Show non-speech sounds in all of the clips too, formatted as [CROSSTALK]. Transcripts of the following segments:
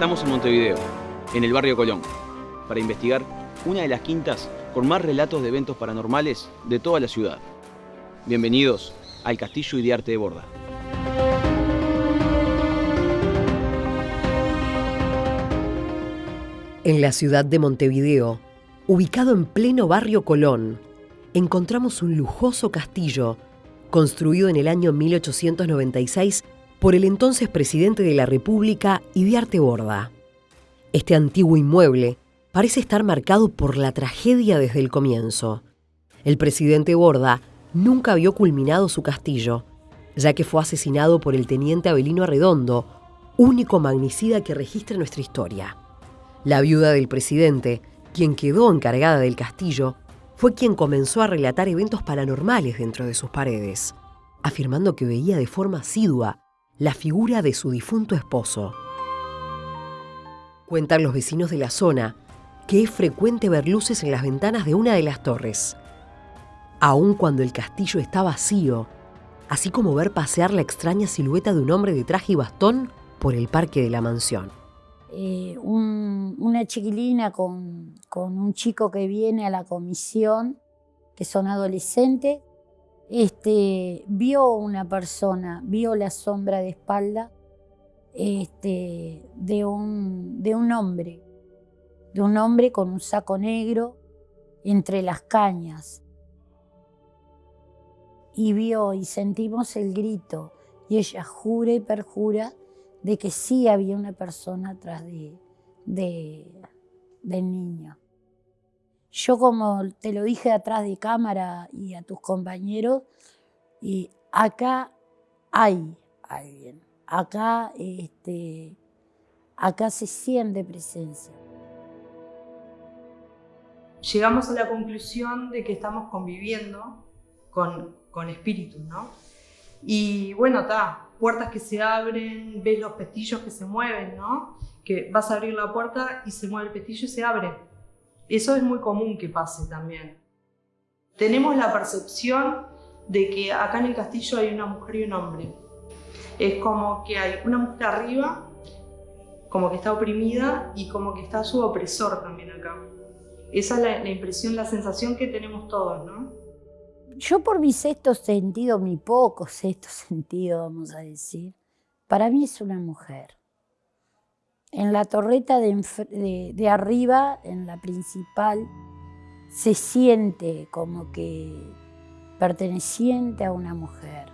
Estamos en Montevideo, en el barrio Colón, para investigar una de las quintas con más relatos de eventos paranormales de toda la ciudad. Bienvenidos al Castillo y de Arte de Borda. En la ciudad de Montevideo, ubicado en pleno barrio Colón, encontramos un lujoso castillo construido en el año 1896 por el entonces presidente de la República, Idiarte Borda. Este antiguo inmueble parece estar marcado por la tragedia desde el comienzo. El presidente Borda nunca vio culminado su castillo, ya que fue asesinado por el teniente Abelino Arredondo, único magnicida que registra nuestra historia. La viuda del presidente, quien quedó encargada del castillo, fue quien comenzó a relatar eventos paranormales dentro de sus paredes, afirmando que veía de forma asidua la figura de su difunto esposo. Cuentan los vecinos de la zona que es frecuente ver luces en las ventanas de una de las torres, aun cuando el castillo está vacío, así como ver pasear la extraña silueta de un hombre de traje y bastón por el parque de la mansión. Eh, una chiquilina con, con, un chico que viene a la comisión, que son adolescentes, este, vio una persona, vio la sombra de espalda este, de, un, de un hombre, de un hombre con un saco negro entre las cañas. Y vio y sentimos el grito y ella jura y perjura de que sí había una persona atrás de, del niño. Yo como te lo dije atrás de cámara y a tus compañeros, y acá hay alguien, acá, este, acá se siente presencia. Llegamos a la conclusión de que estamos conviviendo con, con espíritus, ¿no? Y bueno, está, puertas que se abren, ves los pestillos que se mueven, ¿no? Que vas a abrir la puerta y se mueve el pestillo y se abre. Eso es muy común que pase también. Tenemos la percepción de que acá en el castillo hay una mujer y un hombre. Es como que hay una mujer arriba, como que está oprimida y como que está su opresor también acá. Esa es la, impresión, la sensación que tenemos todos, ¿no? yo por mi sexto sentido, mi poco sexto [LAUGHS] sentido, vamos a decir, para mí es una mujer. En la torreta de, arriba, en la principal, se siente como que perteneciente a una mujer.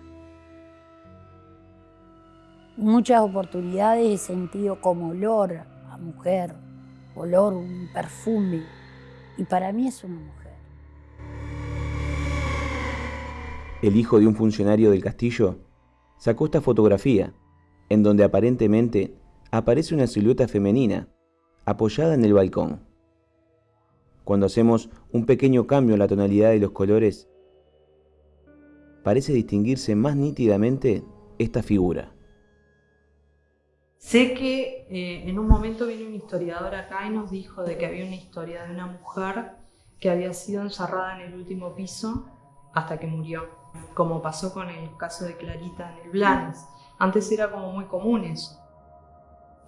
Muchas oportunidades he sentido como olor a mujer, olor, un perfume, y para mí es una mujer. el hijo de un funcionario del castillo, sacó esta fotografía, en donde aparentemente aparece una silueta femenina apoyada en el balcón. Cuando hacemos un pequeño cambio en la tonalidad de los colores, parece distinguirse más nítidamente esta figura. Sé que eh, en un momento vino un historiador acá y nos dijo de que había una historia de una mujer que había sido encerrada en el último piso hasta que murió, como pasó con el caso de Clarita en el Blanes. Antes era como muy común eso.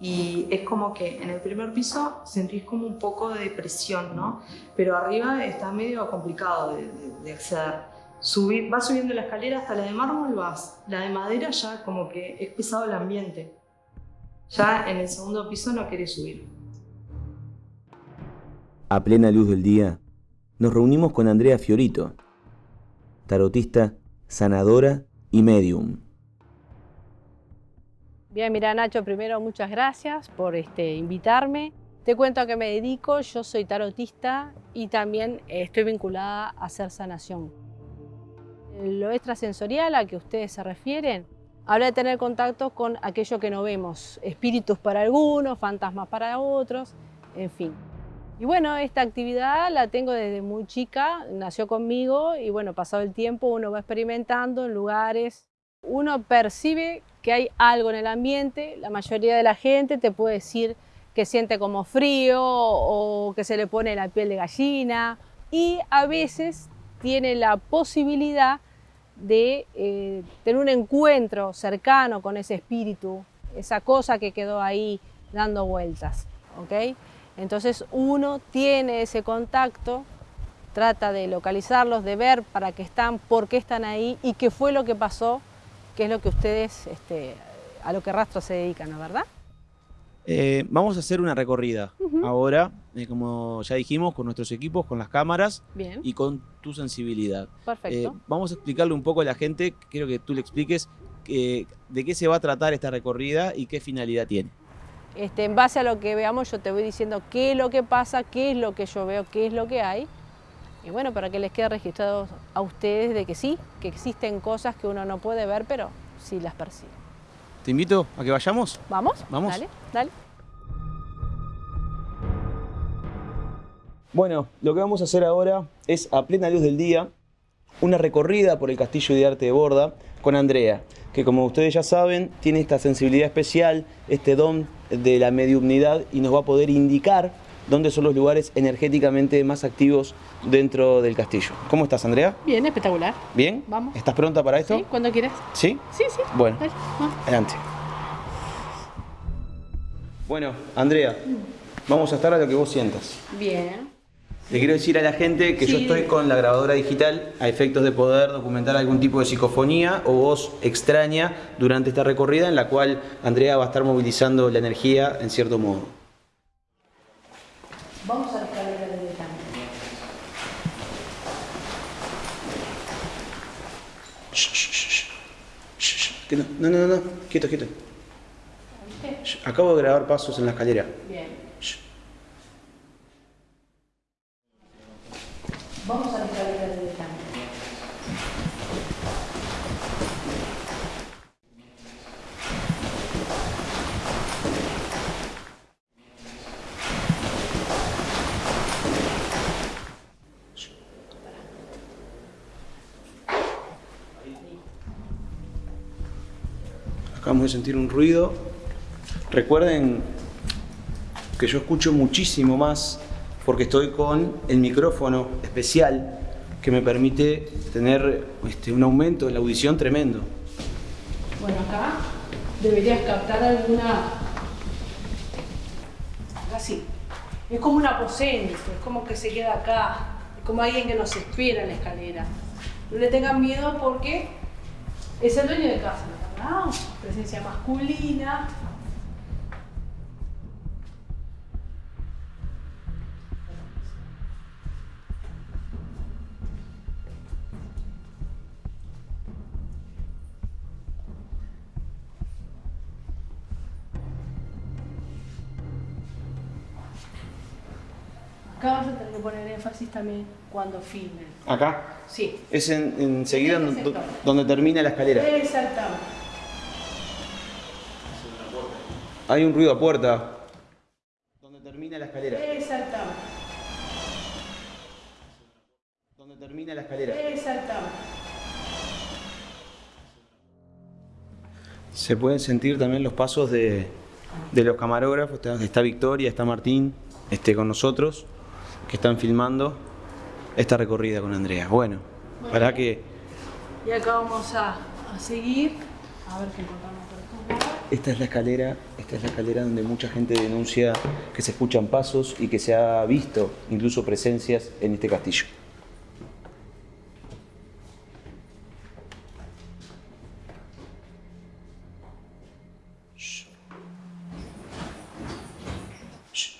Y es como que en el primer piso sentís como un poco de presión, ¿no? Pero arriba está medio complicado de, acceder. Subir, vas subiendo la escalera hasta la de mármol, vas. La de madera ya como que es pesado el ambiente. Ya en el segundo piso no querés subir. A plena luz del día, nos reunimos con Andrea Fiorito, tarotista, sanadora y medium. Bien, mira Nacho, primero muchas gracias por este, invitarme. Te cuento a qué me dedico, yo soy tarotista y también estoy vinculada a hacer sanación. Lo extrasensorial a que ustedes se refieren habla de tener contacto con aquello que no vemos, espíritus para algunos, fantasmas para otros, en fin. Y bueno, esta actividad la tengo desde muy chica, nació conmigo y bueno, pasado el tiempo uno va experimentando en lugares, uno percibe que hay algo en el ambiente, la mayoría de la gente te puede decir que siente como frío o que se le pone la piel de gallina y a veces tiene la posibilidad de eh, tener un encuentro cercano con ese espíritu, esa cosa que quedó ahí dando vueltas, ¿ok? Entonces uno tiene ese contacto, trata de localizarlos, de ver para qué están, por qué están ahí y qué fue lo que pasó, qué es lo que ustedes, este, a lo que Rastro se dedican, ¿no verdad? Eh, vamos a hacer una recorrida ahora, eh, como ya dijimos, con nuestros equipos, con las cámaras Bien, y con tu sensibilidad. perfecto. Eh, vamos a explicarle un poco a la gente, quiero que tú le expliques de qué se va a tratar esta recorrida y qué finalidad tiene. Este, en base a lo que veamos, yo te voy diciendo qué es lo que pasa, qué es lo que yo veo, qué es lo que hay. Y bueno, para que les quede registrado a ustedes de que sí, que existen cosas que uno no puede ver, pero sí las percibe. Te invito a que vayamos. ¿Vamos? Vamos. Dale, dale. Bueno, lo que vamos a hacer ahora es, a plena luz del día, una recorrida por el Castillo de Arte de Borda con Andrea, que como ustedes ya saben, tiene esta sensibilidad especial, este don de la mediumnidad y nos va a poder indicar dónde son los lugares energéticamente más activos dentro del castillo. ¿Cómo estás, Andrea? Bien, espectacular. ¿Bien? Vamos. ¿Estás pronta para esto? ¿Sí? Cuando quieras. ¿Sí? Sí, sí. Bueno, Dale, adelante. Bueno, Andrea, vamos a estar a lo que vos sientas. Bien. Le quiero decir a la gente que yo estoy con la grabadora digital a efectos de poder documentar algún tipo de psicofonía o voz extraña durante esta recorrida en la cual Andrea va a estar movilizando la energía en cierto modo. Vamos a la escalera directamente. Shh, shh, shh, shh, shh. Que No, no, no, no, quieto, quieto. Acabo de grabar pasos en la escalera. Bien. Sentir un ruido. Recuerden que yo escucho muchísimo más porque estoy con el micrófono especial que me permite tener este, un aumento en la audición tremendo. Bueno, acá deberías captar alguna. Así. Es como un aposento, es como que se queda acá, es como alguien que nos espera en la escalera. No le tengan miedo porque es el dueño de casa, Presencia masculina. Acá vas a tener que poner énfasis también cuando filmen. Acá Sí. es en- enseguida En en este donde termina la escalera. Exactamente. Hay un ruido a puerta. Donde termina la escalera. Exactamente. Donde termina la escalera. Exactamente. Se pueden sentir también los pasos de, de los camarógrafos. Está, Victoria, está Martín este, con nosotros, que están filmando esta recorrida con Andrea. Bueno, para que Y acá vamos a, a seguir. A ver qué encontramos. Esta es la escalera, esta es la escalera donde mucha gente denuncia que se escuchan pasos y que se ha visto incluso presencias en este castillo. Shh. Shh.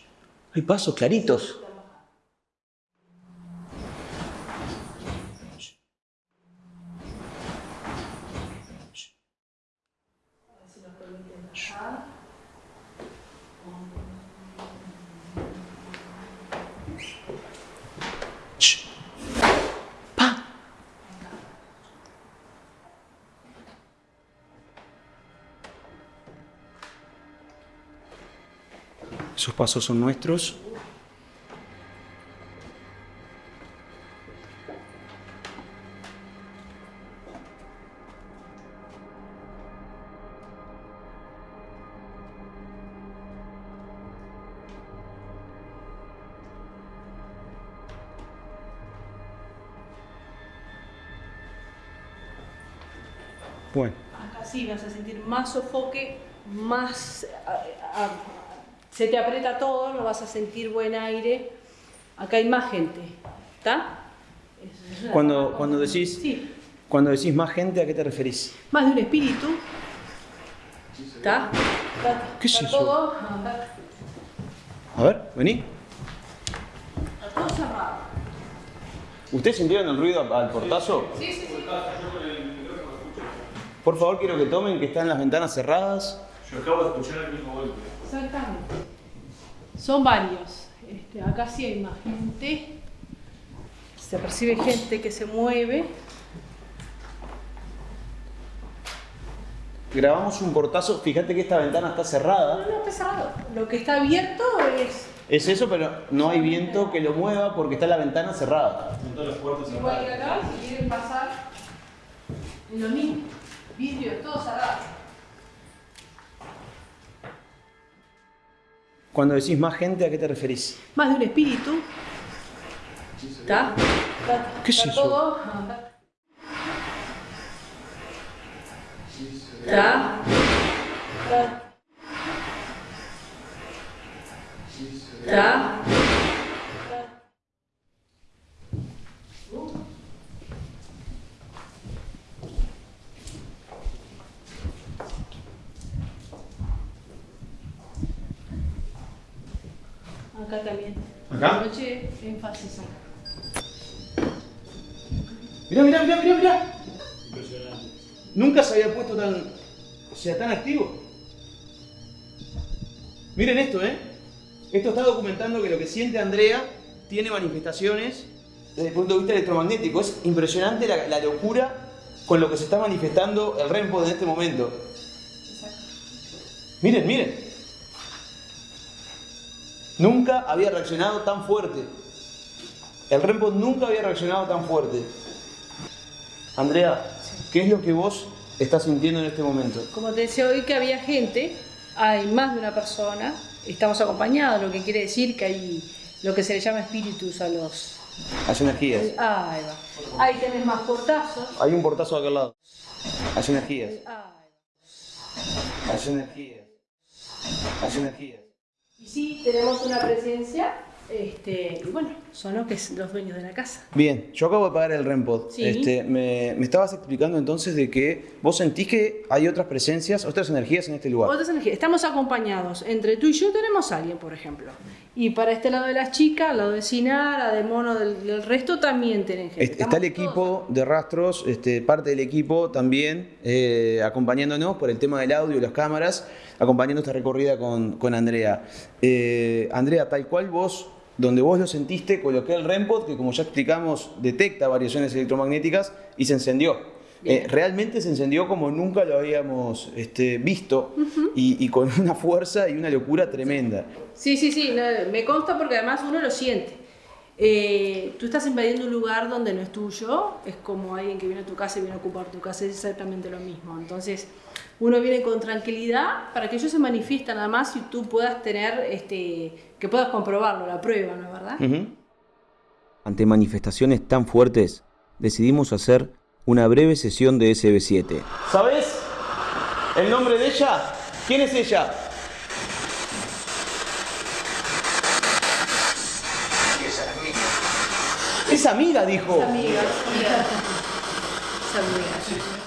Hay pasos claritos. Pasos son nuestros. Bueno, Acá sí vas a sentir más sofoque, más a- a- se te aprieta todo, no vas a sentir buen aire. Acá hay más gente, ¿está? Es- Cuando, cuando, decís, Sí, cuando decís más gente, ¿a qué te referís? más de un espíritu. ¿Está? ¿Está, ¿Qué es eso? todo? A ver, vení. está todo cerrado. ¿Ustedes sintieron el ruido al portazo? Sí, sí, sí. Por favor, quiero que tomen que están las ventanas cerradas. Yo acabo de escuchar el mismo golpe. Exactamente. Son varios. Este, acá sí hay más gente. Se percibe gente que se mueve. Grabamos un portazo. Fíjate que esta ventana está No, cerrada. no está cerrado. Lo que está abierto es Es eso, pero no hay viento que lo mueva porque está la ventana cerrada. Están igual que acá. Si quieren pasar, lo mismo. Vidrio, todo cerrado. Cuando decís más gente, ¿a qué te referís? Más de un espíritu. ¿Está? ¿Qué es eso? ¿Está? Está. ¿Está? Acá también. ¿Acá? Noche, énfasis acá. Mirá, mirá, mirá, mirá, mirá. Nunca se había puesto tan. O sea, tan activo. Miren esto, ¿eh? Esto está documentando que lo que siente Andrea tiene manifestaciones desde el punto de vista electromagnético. Es impresionante la, la locura con lo que se está manifestando el REMPO en este momento. Miren, miren. Nunca había reaccionado tan fuerte. El REMPO nunca había reaccionado tan fuerte. Andrea, ¿qué es lo que vos estás sintiendo en este momento? Como te decía hoy que había gente, hay más de una persona, estamos acompañados, lo que quiere decir que hay lo que se le llama espíritus a los... Hay energías. Ah, ahí va. Ahí tenés más portazos. Hay un portazo de aquel lado. Hay energías. Hay energías. Hay energías. Y sí, tenemos una presencia, este, y bueno, son los, que es- los dueños de la casa. Bien, yo acabo de pagar el REMPOD. Sí. Este, me, me estabas explicando entonces de que vos sentís que hay otras presencias, otras energías en este lugar. Otras energías. Estamos acompañados. Entre tú y yo tenemos a alguien, por ejemplo. Y para este lado de las chicas, al lado de Sinara, de Mono, del, del resto también tienen gente. Est- Está el equipo de rastros, este, parte del equipo también eh, acompañándonos por el tema del audio y las cámaras, acompañando esta recorrida con, con Andrea. Eh, Andrea, tal cual vos, donde vos lo sentiste, coloqué el REMPOD, que como ya explicamos, detecta variaciones electromagnéticas y se encendió. Eh, realmente se encendió como nunca lo habíamos este, visto y, y con una fuerza y una locura tremenda. Sí, sí, sí, no, me consta porque además uno lo siente. Eh, tú estás invadiendo un lugar donde no es tuyo, es como alguien que viene a tu casa y viene a ocupar tu casa, es exactamente lo mismo. Entonces, uno viene con tranquilidad para que ellos se manifiesten nada más y tú puedas tener, este, que puedas comprobarlo, la prueba, ¿no es verdad? Ante manifestaciones tan fuertes, decidimos hacer una breve sesión de SB7. ¿Sabes el nombre de ella? ¿Quién es ella? Es amiga, dijo. Amiga, amiga. Es amiga.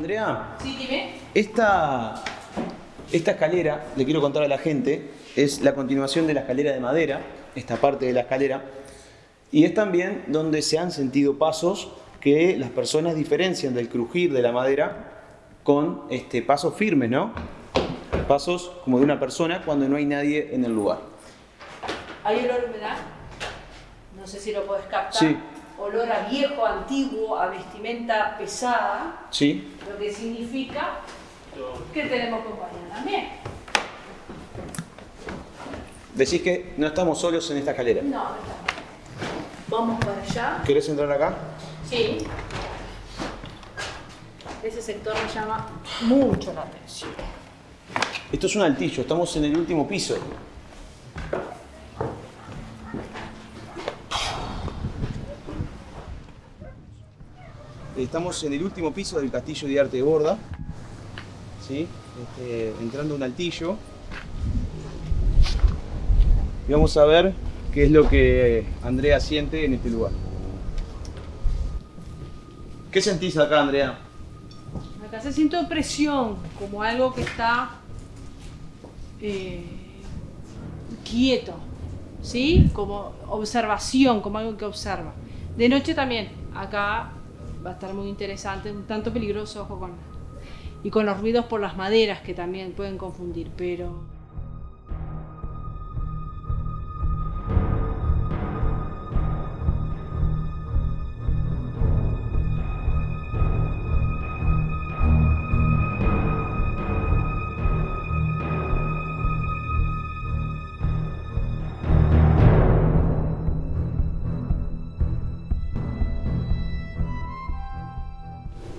Andrea, Sí, dime. esta, esta escalera, le quiero contar a la gente, es la continuación de la escalera de madera, esta parte de la escalera, y es también donde se han sentido pasos que las personas diferencian del crujir de la madera con este, pasos firmes, ¿no? Pasos como de una persona cuando no hay nadie en el lugar. Hay olor humedad, no sé si lo podés captar. Sí. Olor a viejo, antiguo, a vestimenta pesada, ¿Sí? lo que significa que tenemos compañía también. Decís que no estamos solos en esta escalera. No, no estamos. Vamos para allá. ¿Querés entrar acá? Sí. Ese sector me llama mucho la atención. Esto es un altillo, estamos en el último piso. Estamos en el último piso del castillo de arte de Borda. ¿sí? Este, entrando a un altillo. Y vamos a ver qué es lo que Andrea siente en este lugar. ¿Qué sentís acá, Andrea? Acá se siente presión, como algo que está eh, quieto, ¿sí? Como observación, como algo que observa. De noche también, acá va a estar muy interesante, un tanto peligroso, ojo con... Y con los ruidos por las maderas que también pueden confundir, pero...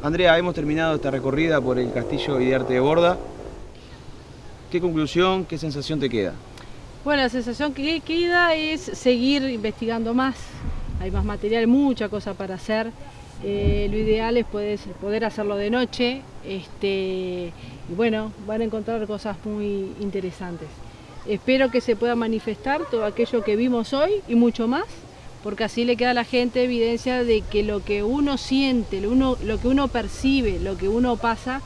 Andrea, hemos terminado esta recorrida por el castillo de arte de Borda. ¿Qué conclusión, qué sensación te queda? Bueno, la sensación que queda es seguir investigando más. Hay más material, mucha cosa para hacer. Eh, lo ideal es poder, poder hacerlo de noche. Este, y bueno, van a encontrar cosas muy interesantes. Espero que se pueda manifestar todo aquello que vimos hoy y mucho más porque así le queda a la gente evidencia de que lo que uno siente, lo, uno, lo que uno percibe, lo que uno pasa,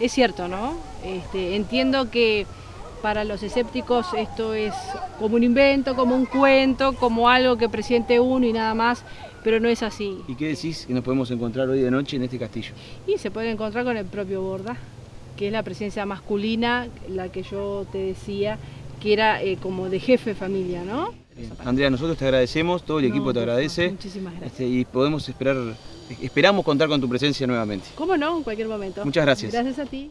es cierto, ¿no? Este, entiendo que para los escépticos esto es como un invento, como un cuento, como algo que presiente uno y nada más, pero no es así. ¿Y qué decís que nos podemos encontrar hoy de noche en este castillo? Y se puede encontrar con el propio Borda, que es la presencia masculina, la que yo te decía, que era eh, como de jefe de familia, ¿no? Andrea, nosotros te agradecemos, todo el equipo te agradece. Muchísimas gracias. Este, y podemos esperar, esperamos contar con tu presencia nuevamente. ¿Cómo no? En cualquier momento. Muchas gracias. Gracias a ti.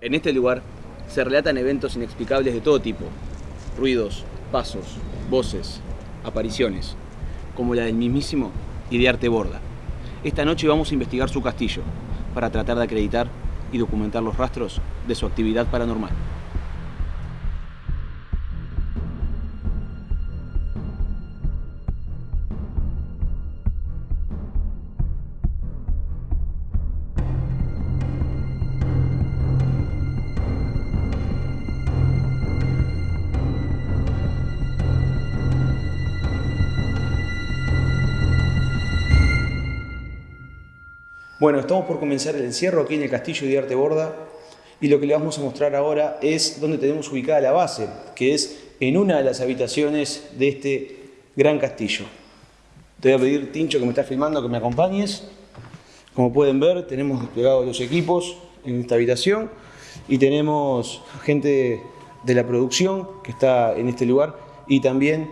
En este lugar se relatan eventos inexplicables de todo tipo. Ruidos, pasos, voces, apariciones, como la del mismísimo Idearte Borda. Esta noche vamos a investigar su castillo para tratar de acreditar y documentar los rastros de su actividad paranormal. Bueno, estamos por comenzar el encierro aquí en el castillo de Arte Borda y lo que le vamos a mostrar ahora es donde tenemos ubicada la base, que es en una de las habitaciones de este gran castillo. Te voy a pedir, Tincho, que me estás filmando, que me acompañes. Como pueden ver, tenemos desplegados los equipos en esta habitación y tenemos gente de la producción que está en este lugar y también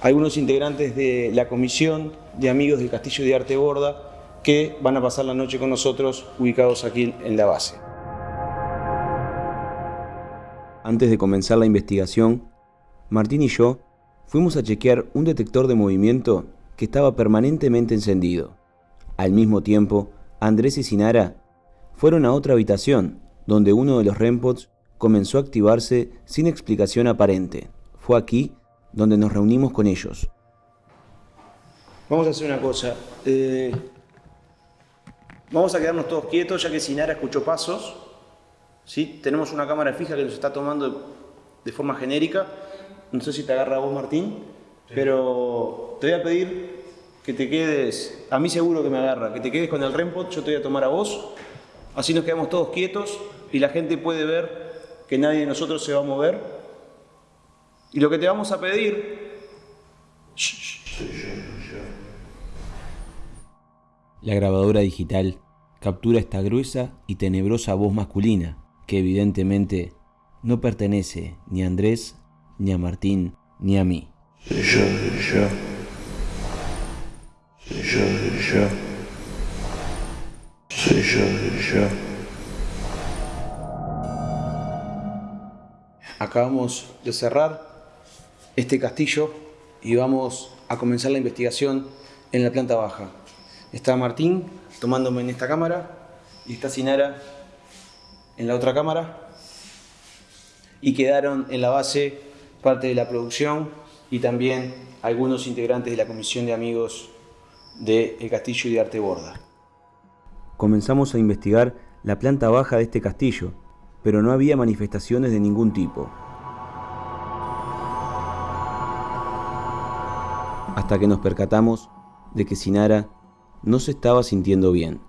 algunos integrantes de la comisión de amigos del Castillo de Arte Borda que van a pasar la noche con nosotros ubicados aquí en la base. Antes de comenzar la investigación, Martín y yo fuimos a chequear un detector de movimiento que estaba permanentemente encendido. Al mismo tiempo, Andrés y Sinara fueron a otra habitación, donde uno de los REMPODs comenzó a activarse sin explicación aparente. Fue aquí donde nos reunimos con ellos. Vamos a hacer una cosa. Eh, Vamos a quedarnos todos quietos ya que Sinara escuchó pasos. ¿sí? Tenemos una cámara fija que nos está tomando de forma genérica. No sé si te agarra a vos, Martín, pero te voy a pedir que te quedes, a mí seguro que me agarra, que te quedes con el REMPOT, yo te voy a tomar a vos. Así nos quedamos todos quietos y la gente puede ver que nadie de nosotros se va a mover. Y lo que te vamos a pedir... La grabadora digital captura esta gruesa y tenebrosa voz masculina, que evidentemente no pertenece ni a Andrés, ni a Martín, ni a mí. Soy yo, soy yo. Soy yo, soy yo. Soy yo, soy yo. Acabamos de cerrar este castillo y vamos a comenzar la investigación en la planta baja. Está Martín tomándome en esta cámara y está Sinara en la otra cámara. y quedaron en la base parte de la producción y también algunos integrantes de la comisión de amigos de El Castillo y de Arte Borda. Comenzamos a investigar la planta baja de este castillo, pero no había manifestaciones de ningún tipo. Hasta que nos percatamos de que Sinara no se estaba sintiendo bien.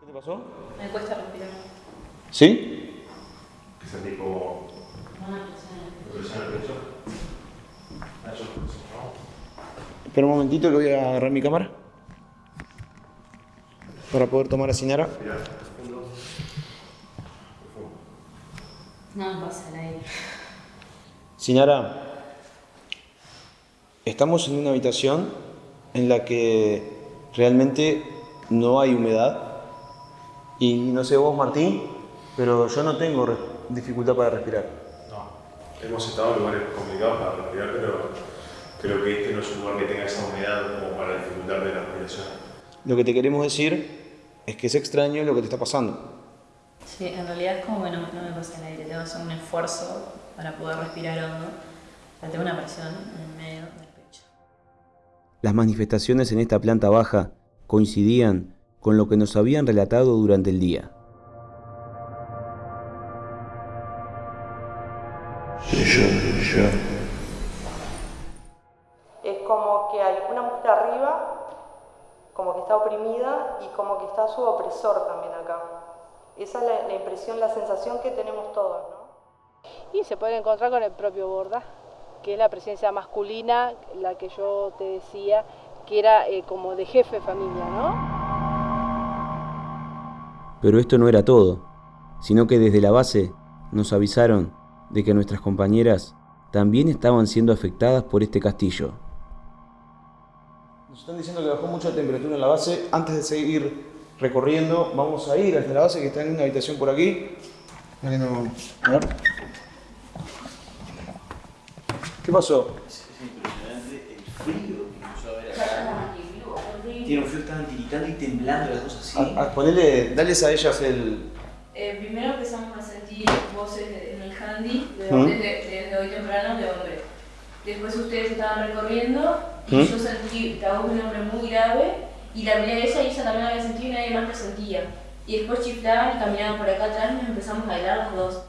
¿Qué te pasó? Me cuesta respirar. ¿Sí? Que sentí como. presión en el pecho. Ah, Espera un momentito que voy a agarrar mi cámara para poder tomar a Sinara. No me pasa aire. Sinara, estamos en una habitación en la que realmente no hay humedad. Y no sé vos, Martín, pero yo no tengo dificultad para respirar. No, hemos estado en lugares complicados para respirar, pero creo que este no es un lugar que tenga esa humedad como para dificultar de la respiración. Lo que te queremos decir es que es extraño lo que te está pasando. Sí, en realidad es como que no, no me pasa el aire. Tengo que hacer un esfuerzo para poder respirar hondo. O sea, tengo una presión en el medio. Las manifestaciones en esta planta baja coincidían con lo que nos habían relatado durante el día. Es como que hay una mujer arriba, como que está oprimida y como que está su opresor también acá. Esa es la, la impresión, la sensación que tenemos todos, ¿no? Y se puede encontrar con el propio Borda, que es la presencia masculina, la que yo te decía, que era eh, como de jefe de familia, ¿no? Pero esto no era todo, sino que desde la base nos avisaron de que nuestras compañeras también estaban siendo afectadas por este castillo. Nos están diciendo que bajó mucho la temperatura en la base. Antes de seguir recorriendo, vamos a ir hasta la base que está en una habitación por aquí. No- a ver. ¿Qué pasó? Tiene un frío, estaban tiritando y temblando las cosas así. A- a- ponele, dales a ellas el. Eh, primero empezamos a sentir voces en el handy de- ¿Mm? desde, desde hoy temprano de hombre. Después ustedes estaban recorriendo y ¿Mm? yo sentí la voz de un hombre muy grave y la miré a ella y ella también la había sentido y nadie más la sentía. Y después chiflaban y caminaban por acá atrás y nos empezamos a bailar los dos.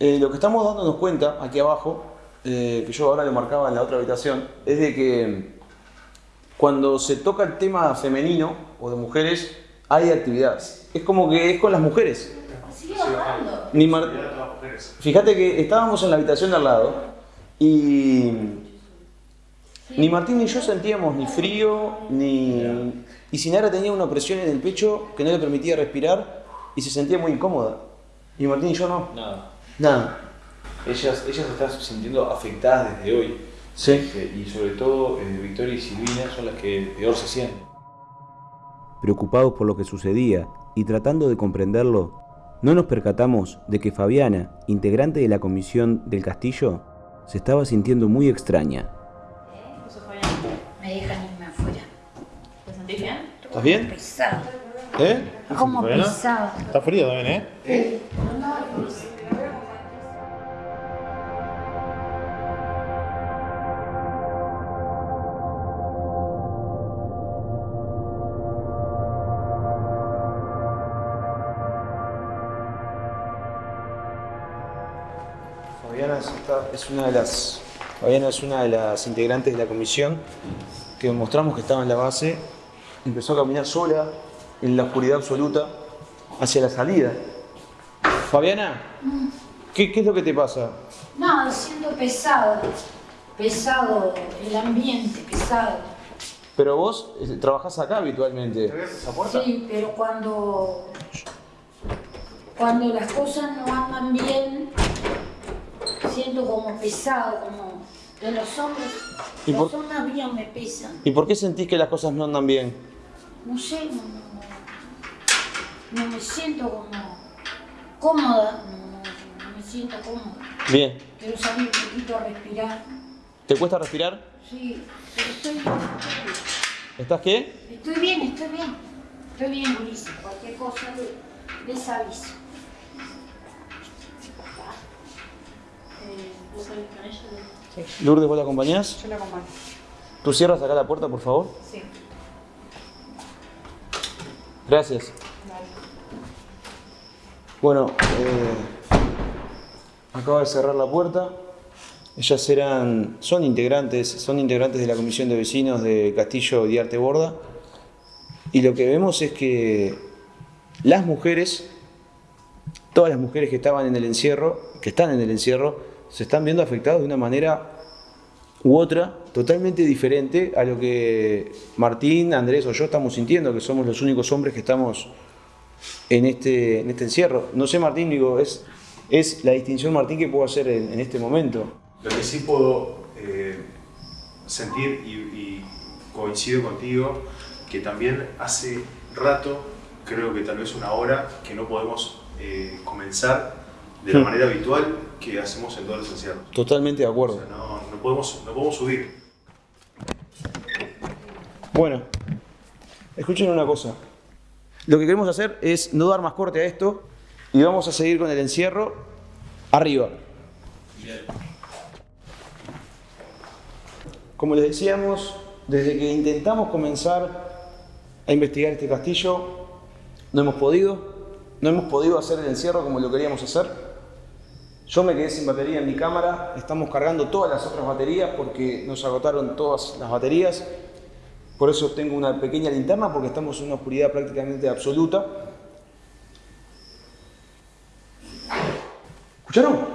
Eh, lo que estamos dándonos cuenta aquí abajo, eh, que yo ahora lo marcaba en la otra habitación, es de que cuando se toca el tema femenino o de mujeres, hay actividad. Es como que es con las mujeres. Sigue bajando. Ni Mar-. Fíjate que estábamos en la habitación de al lado y ni Martín ni yo sentíamos ni frío, ni... Y Sinara tenía una presión en el pecho que no le permitía respirar y se sentía muy incómoda. Y Martín y yo no. Nada. Nada. Ellas, ellas se están sintiendo afectadas desde hoy. Sí. Este, Y sobre todo eh, Victoria y Silvina son las que peor se sienten. Preocupados por lo que sucedía y tratando de comprenderlo, no nos percatamos de que Fabiana, integrante de la comisión del castillo, se estaba sintiendo muy extraña. Me dejan irme afuera. ¿Te sentís bien? ¿Estás bien? Pesado. ¿Eh? Como pesado. Está frío también, ¿eh? Fabiana es, esta- es una de las Fabiana es una de las integrantes de la comisión que mostramos que estaba en la base. Empezó a caminar sola en la oscuridad absoluta hacia la salida. Fabiana, ¿qué, qué es lo que te pasa? No, siento pesado. Pesado el ambiente, pesado. Pero vos eh, trabajás acá habitualmente. Sí, pero cuando. Cuando las cosas no andan bien, siento como pesado, como de los hombros. ¿Y los por- hombros míos me pesan. ¿Y por qué sentís que las cosas no andan bien? No sé, no, no, no me siento como cómoda, no, me siento cómoda. Bien. Quiero salir un poquito a respirar. ¿Te cuesta respirar? Sí, pero estoy bien. ¿Estás qué? Estoy bien, estoy bien. Estoy bien, Ulises. Cualquier cosa le- les aviso. Lourdes, ¿vos la acompañás? Yo la acompaño. ¿Tú cierras acá la puerta, por favor? Sí. Gracias. Bueno, eh, acabo de cerrar la puerta. Ellas eran, son integrantes, son integrantes de la comisión de vecinos de Castillo y Arte Borda. Y lo que vemos es que las mujeres, todas las mujeres que estaban en el encierro, que están en el encierro, se están viendo afectadas de una manera u otra totalmente diferente a lo que Martín, Andrés o yo estamos sintiendo, que somos los únicos hombres que estamos en este, este encierro. No sé, Martín, digo, es, la distinción, Martín, que puedo hacer en, en este momento. Lo que sí puedo eh, sentir y, y coincido contigo, que también hace rato, creo que tal vez una hora, que no podemos eh, comenzar de la Hmm. manera habitual que hacemos en todos los encierros. Totalmente de O acuerdo. sea, no, no podemos, no podemos subir. Bueno, escuchen una cosa. Lo que queremos hacer es no dar más corte a esto y vamos a seguir con el encierro arriba. Como les decíamos, desde que intentamos comenzar a investigar este castillo, no hemos podido, no hemos podido hacer el encierro como lo queríamos hacer. Yo me quedé sin batería en mi cámara, estamos cargando todas las otras baterías porque nos agotaron todas las baterías. Por eso tengo una pequeña linterna porque estamos en una oscuridad prácticamente absoluta. ¿Escucharon?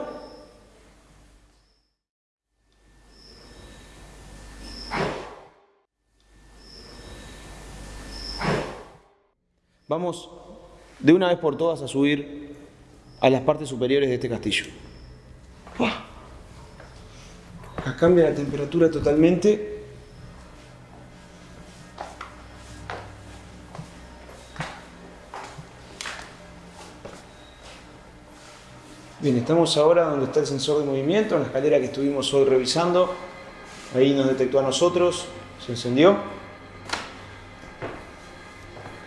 Vamos de una vez por todas a subir a las partes superiores de este castillo. ¡Buah! Acá cambia la temperatura totalmente. Bien, estamos ahora donde está el sensor de movimiento, en la escalera que estuvimos hoy revisando. Ahí nos detectó a nosotros, se encendió.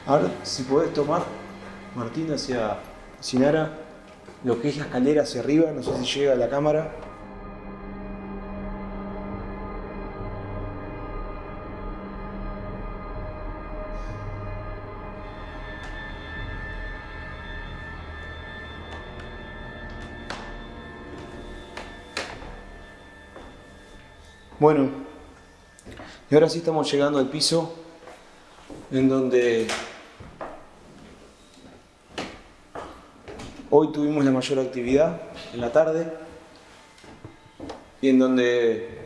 Ahora, si podés tomar, Martín, hacia Sinara, lo que es la escalera hacia arriba, no sé si llega a la cámara. Bueno, y ahora sí estamos llegando al piso en donde hoy tuvimos la mayor actividad en la tarde y en donde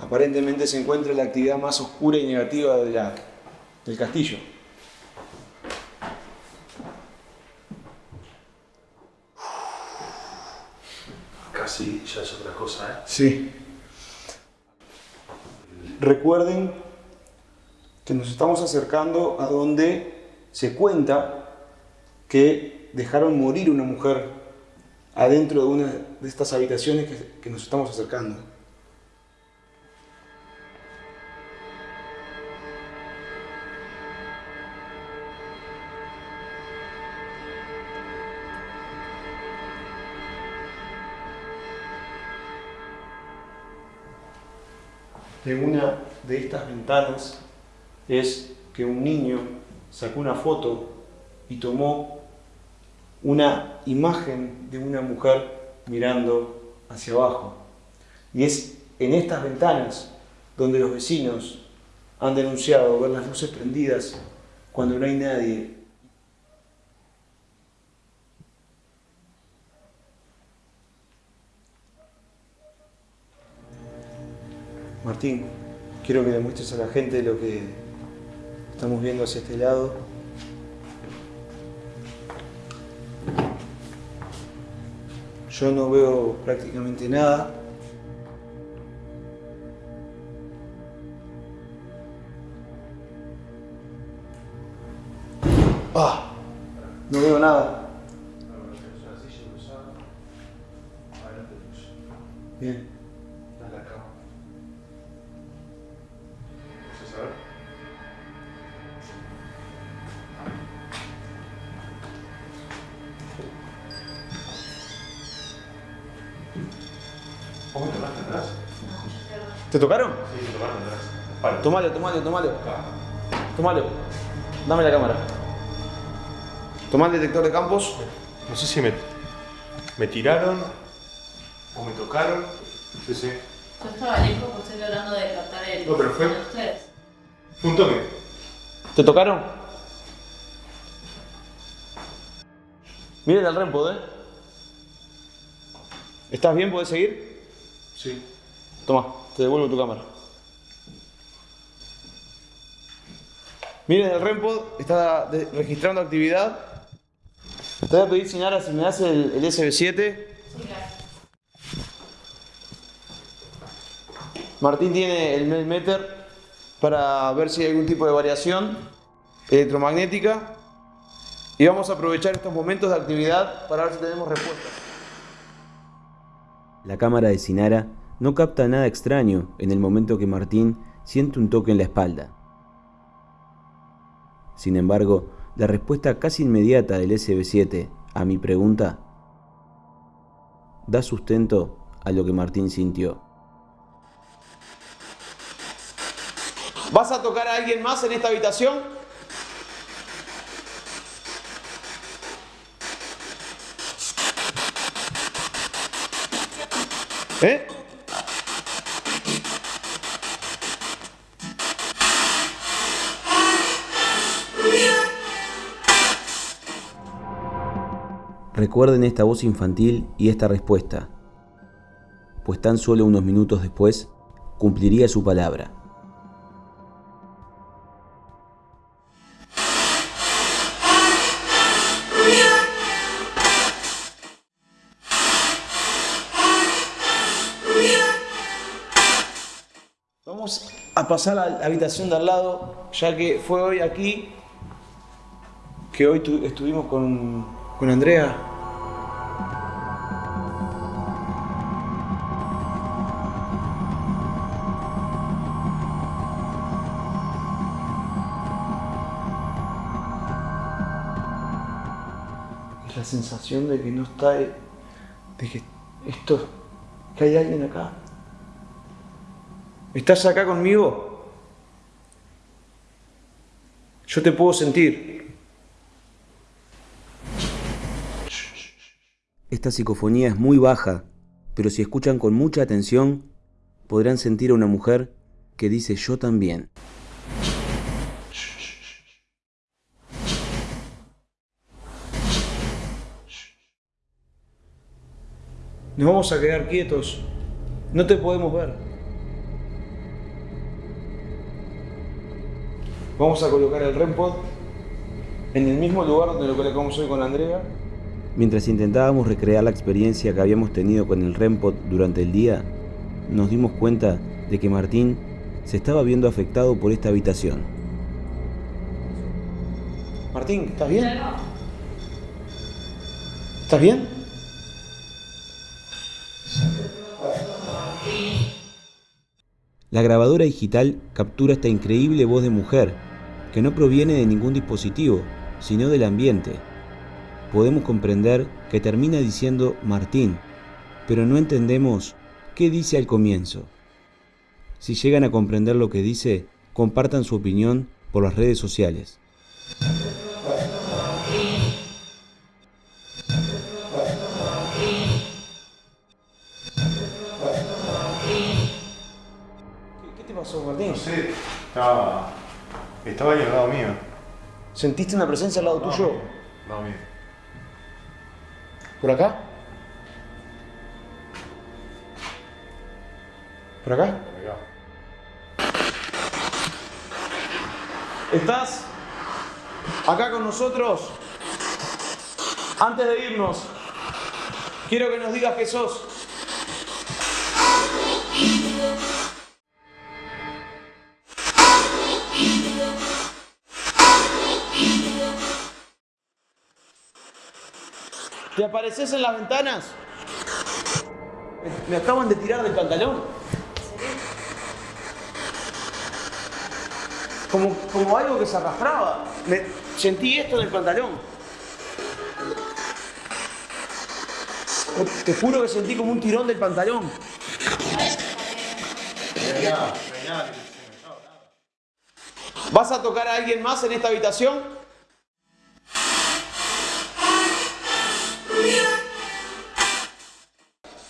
aparentemente se encuentra la actividad más oscura y negativa de la- del castillo. Casi ya es otra cosa, ¿eh? Sí. Recuerden que nos estamos acercando a donde se cuenta que dejaron morir una mujer adentro de una de estas habitaciones que, nos estamos acercando. de una de estas ventanas es que un niño sacó una foto y tomó una imagen de una mujer mirando hacia abajo. Y es en estas ventanas donde los vecinos han denunciado ver las luces prendidas cuando no hay nadie. Martín, quiero que demuestres a la gente lo que estamos viendo hacia este lado. Yo no veo prácticamente nada. ¡Ah! No veo nada. Bien. ¿Te tocaron? Sí, se tocaron atrás. Palo. Tomalo, tomalo, tomalo. Tomalo. Dame la cámara. Tomá el detector de campos. No sé si me, me tiraron o me tocaron. Sí, sí. Yo estaba lejos porque estoy tratando de captar el. No, pero fue- de ustedes. Fue un toque. ¿Te tocaron? Miren el rempo, ¿eh? ¿Estás bien? ¿Puedes seguir? Sí. Toma, te devuelvo tu cámara. Miren el rempo, está registrando actividad. Te voy a pedir, Sinara, si me das el, el SB7. Martín tiene el Melmeter para ver si hay algún tipo de variación electromagnética. Y vamos a aprovechar estos momentos de actividad para ver si tenemos respuestas. La cámara de Sinara no capta nada extraño en el momento que Martín siente un toque en la espalda. Sin embargo, la respuesta casi inmediata del SB7 a mi pregunta da sustento a lo que Martín sintió. ¿Vas a tocar a alguien más en esta habitación? ¿Eh? Recuerden esta voz infantil y esta respuesta, pues tan solo unos minutos después cumpliría su palabra. Vamos a pasar a la habitación de al lado, ya que fue hoy aquí que hoy tu- estuvimos con, con Andrea. La sensación de que no está, de que esto, que hay alguien acá. ¿Estás acá conmigo? Yo te puedo sentir. Esta psicofonía es muy baja, pero si escuchan con mucha atención, podrán sentir a una mujer que dice yo también. Nos vamos a quedar quietos. No te podemos ver. Vamos a colocar el REMPOD en el mismo lugar donde lo colocamos hoy con Andrea. Mientras intentábamos recrear la experiencia que habíamos tenido con el REMPOD durante el día, nos dimos cuenta de que Martín se estaba viendo afectado por esta habitación. Martín, ¿estás bien? ¿Estás bien? La grabadora digital captura esta increíble voz de mujer, que no proviene de ningún dispositivo, sino del ambiente. Podemos comprender que termina diciendo Martín, pero no entendemos qué dice al comienzo. Si llegan a comprender lo que dice, compartan su opinión por las redes sociales. ¿Qué te pasó, Martín? No sé, estaba, estaba ahí al lado mío. ¿Sentiste una presencia al lado Al lado tuyo? lado mío. ¿Por acá? ¿Por acá? ¿Estás acá con nosotros? Antes de irnos, quiero que nos digas qué sos. ¿Te apareces en las ventanas? Me- acaban de tirar del pantalón. Como, como algo que se arrastraba. Me, sentí esto en el pantalón. Te juro que sentí como un tirón del pantalón. ¿Vas a tocar a alguien más en esta habitación?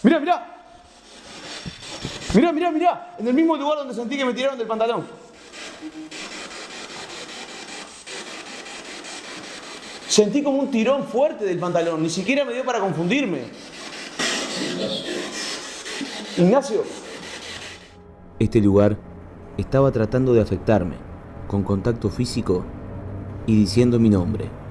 Mira, mira. Mira, mira, mira. En el mismo lugar donde sentí que me tiraron del pantalón. Sentí como un tirón fuerte del pantalón. Ni siquiera me dio para confundirme. Ignacio. Este lugar estaba tratando de afectarme, con contacto físico y diciendo mi nombre.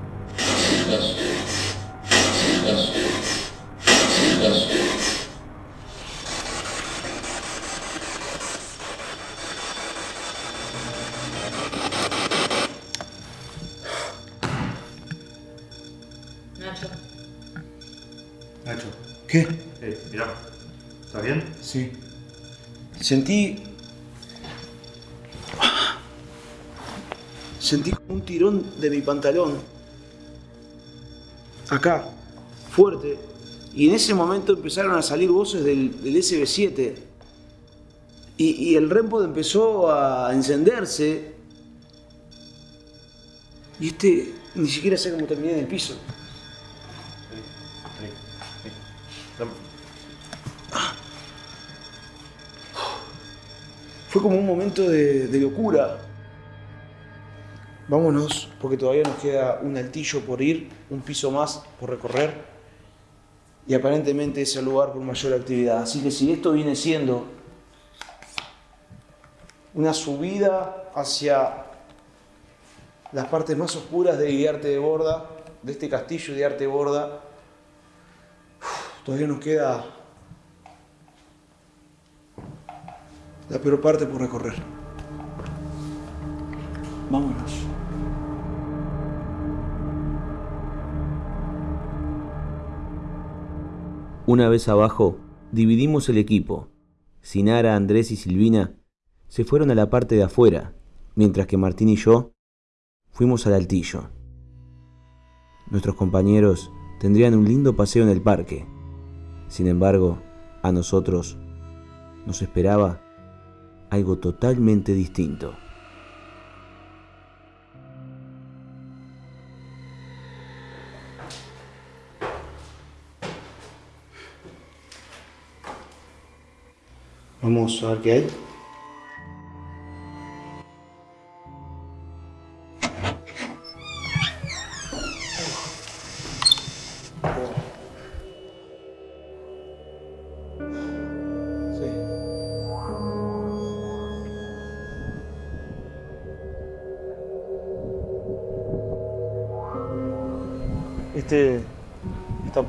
Sentí. Sentí un tirón de mi pantalón. Acá, fuerte. Y en ese momento empezaron a salir voces del, del SB7. Y, y el REMPOD empezó a encenderse. Y este ni siquiera sé cómo terminé en el piso. Fue como un momento de, locura. Vámonos, porque todavía nos queda un altillo por ir, un piso más por recorrer. Y aparentemente es el lugar con mayor actividad. Así que si esto viene siendo una subida hacia las partes más oscuras de Guiarte de Borda, de este castillo de Arte Borda, todavía nos queda la peor parte por recorrer. Vámonos. Una vez abajo, dividimos el equipo. Sinara, Andrés y Silvina se fueron a la parte de afuera, mientras que Martín y yo fuimos al altillo. Nuestros compañeros tendrían un lindo paseo en el parque. Sin embargo, a nosotros nos esperaba algo totalmente distinto. Vamos a ver qué hay.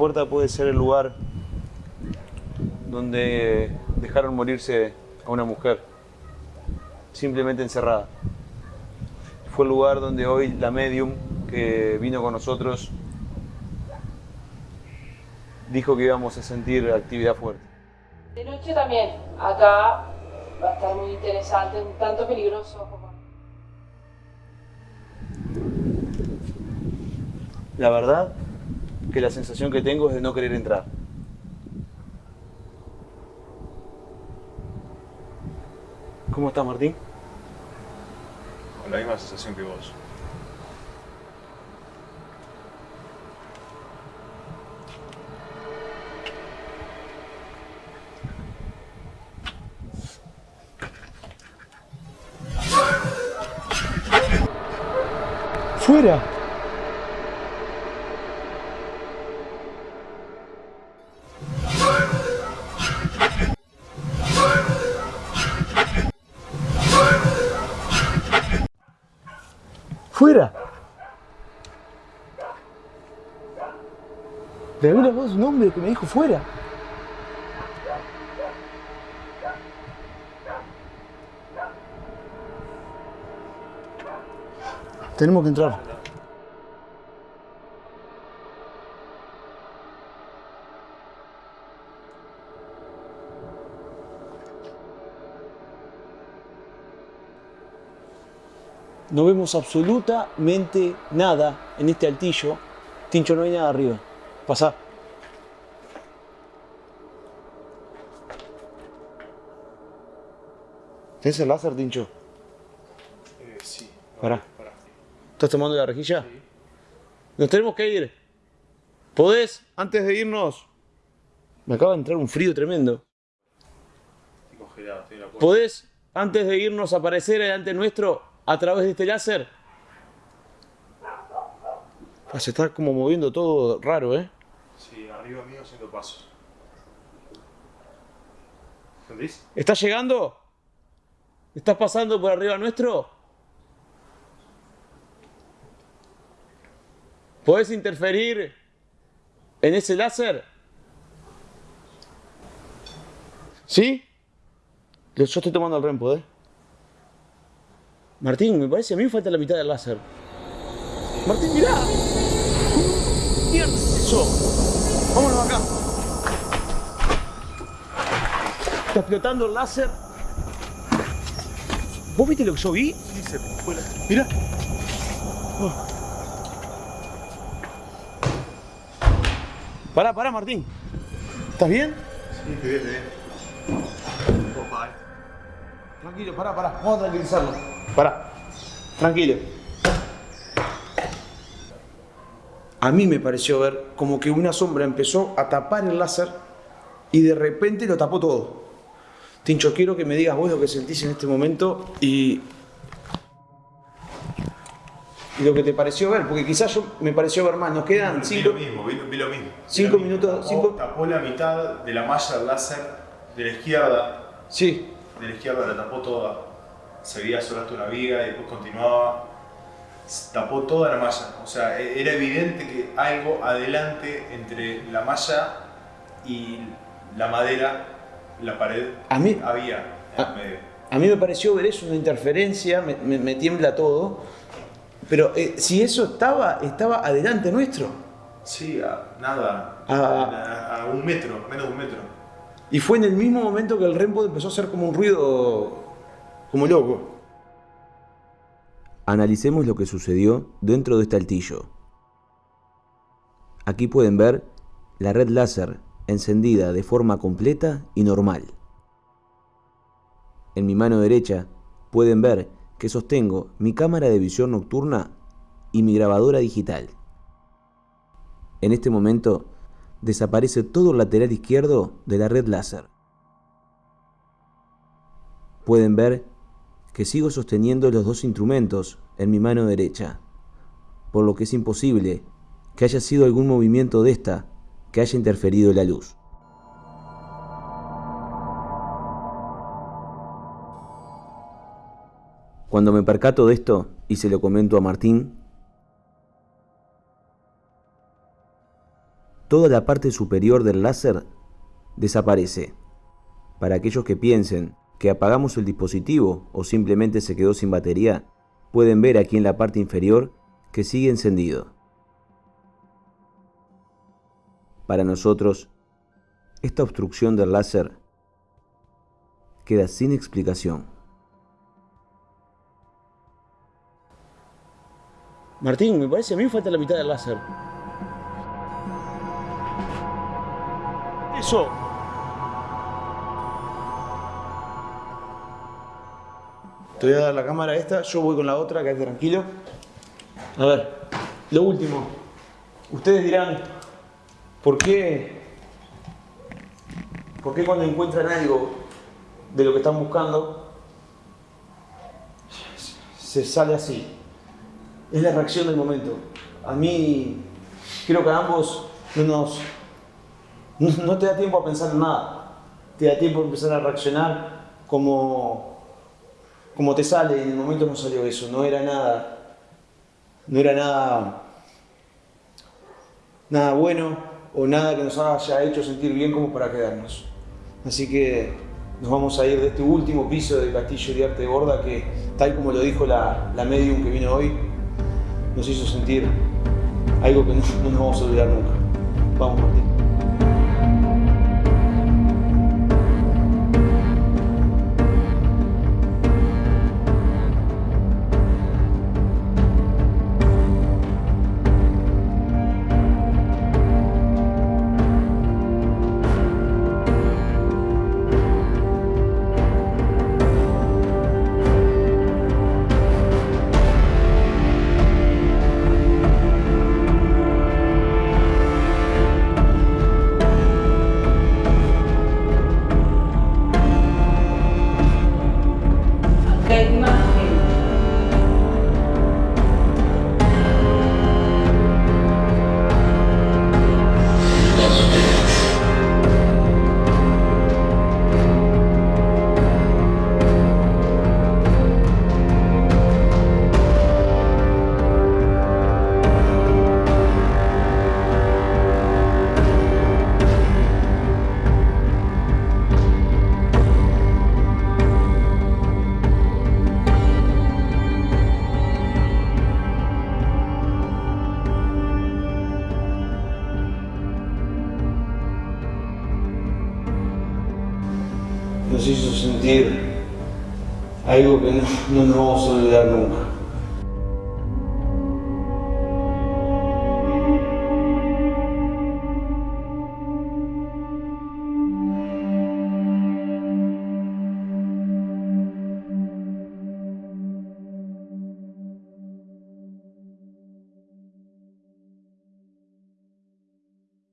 Puerta puede ser el lugar donde dejaron morirse a una mujer, simplemente encerrada. Fue el lugar donde hoy la medium que vino con nosotros dijo que íbamos a sentir actividad fuerte. De noche también, acá va a estar muy interesante, un tanto peligroso como... La verdad que la sensación que tengo es de no querer entrar. ¿Cómo estás, Martín? Con la misma sensación que vos. ¡Fuera! ¡Fuera! Hombre que me dijo fuera. Tenemos que entrar. No vemos absolutamente nada en este altillo. Tincho, no hay nada arriba. Pasá. ¿Tenés el láser, Tincho? Eh, sí. Pará. ¿Estás tomando la rejilla? Nos tenemos que ir. ¿Podés, antes de irnos? Me acaba de entrar un frío tremendo. Estoy congelado, estoy en la puerta. ¿Podés, antes de irnos, aparecer delante nuestro a través de este láser? Ah, se está como moviendo todo raro, ¿eh? Sí, arriba mío haciendo pasos. ¿Entendés? ¿Estás llegando? ¿Estás pasando por arriba nuestro? ¿Podés interferir en ese láser? ¿Sí? Yo estoy tomando el rempo, ¿eh? Martín, me parece a mí me falta la mitad del láser. Martín, mirá. Mierda, eso. Vámonos acá. Está explotando el láser. ¿Vos viste lo que yo vi? Sí, se fue la... Mira. Oh. Pará, pará, Martín. ¿Estás bien? Sí, estoy bien, estoy bien. Opa, eh. Tranquilo, pará, pará. Vamos a tranquilizarlo. Pará. Tranquilo. A mí me pareció ver como que una sombra empezó a tapar el láser y de repente lo tapó todo. Tincho, quiero que me digas vos lo que sentís en este momento y, y lo que te pareció ver, porque quizás yo me pareció ver más. Nos quedan Vi cinco, lo mismo, vi, vi lo mismo. Vi Cinco lo minutos, Tapó, cinco- tapó la mitad de la malla del láser de la izquierda. Sí, De la izquierda la tapó toda. Se veía solo hasta una viga y después continuaba. Tapó toda la malla. O sea, e- era evidente que algo adelante entre la malla y la madera, la pared, A mí- había en a- el medio. A mí me pareció ver eso, una interferencia, me, me- me tiembla todo. Pero eh, si eso estaba, estaba adelante nuestro. Sí, a, nada. A, a un metro, menos de un metro. Y fue en el mismo momento que el Rempo empezó a hacer como un ruido como loco. Analicemos lo que sucedió dentro de este altillo. Aquí pueden ver la red láser encendida de forma completa y normal. En mi mano derecha pueden ver que sostengo mi cámara de visión nocturna y mi grabadora digital. En este momento desaparece todo el lateral izquierdo de la red láser. Pueden ver que sigo sosteniendo los dos instrumentos en mi mano derecha, por lo que es imposible que haya sido algún movimiento de esta que haya interferido la luz. Cuando me percato de esto y se lo comento a Martín, toda la parte superior del láser desaparece. Para aquellos que piensen que apagamos el dispositivo o simplemente se quedó sin batería, pueden ver aquí en la parte inferior que sigue encendido. Para nosotros, esta obstrucción del láser queda sin explicación. Martín, me parece a mí falta la mitad del láser. Eso. Te voy a dar la cámara esta, yo voy con la otra, quédate tranquilo. A ver, lo último. Ustedes dirán, ¿por qué, ¿por qué cuando encuentran algo de lo que están buscando se sale así? Es la reacción del momento. A mí, creo que a ambos no nos, no, te da tiempo a pensar en nada. Te da tiempo a empezar a reaccionar como, como te sale. En el momento no salió eso. No era nada. No era nada. Nada bueno o nada que nos haya hecho sentir bien como para quedarnos. Así que nos vamos a ir de este último piso del Castillo de Arte de Borda que, tal como lo dijo la, la medium que vino hoy, nos hizo sentir algo que no, no nos vamos a olvidar nunca. Vamos, Martín.